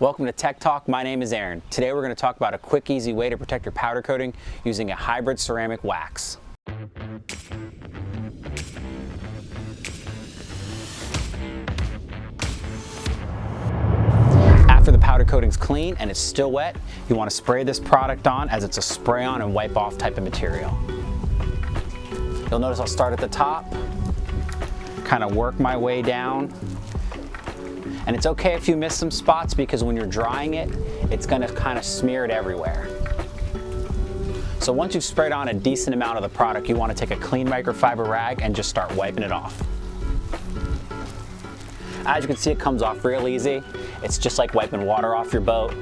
Welcome to Tech Talk. My name is Aaron. Today we're going to talk about a quick, easy way to protect your powder coating using a hybrid ceramic wax. After the powder coating's clean and it's still wet, you want to spray this product on as it's a spray on and wipe off type of material. You'll notice I'll start at the top, kind of work my way down. And it's okay if you miss some spots because when you're drying it, it's gonna kind of smear it everywhere. So once you've sprayed on a decent amount of the product, you wanna take a clean microfiber rag and just start wiping it off. As you can see, it comes off real easy. It's just like wiping water off your boat.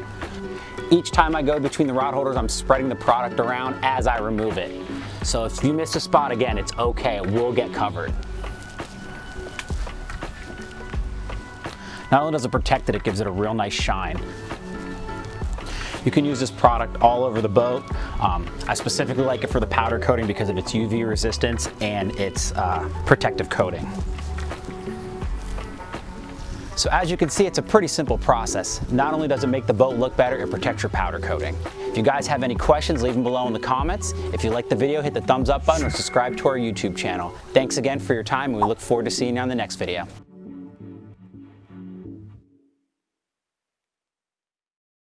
Each time I go between the rod holders, I'm spreading the product around as I remove it. So if you miss a spot again, it's okay, it will get covered. Not only does it protect it, it gives it a real nice shine. You can use this product all over the boat. Um, I specifically like it for the powder coating because of its UV resistance and its uh, protective coating. So as you can see, it's a pretty simple process. Not only does it make the boat look better, it protects your powder coating. If you guys have any questions, leave them below in the comments. If you like the video, hit the thumbs up button or subscribe to our YouTube channel. Thanks again for your time and we look forward to seeing you on the next video.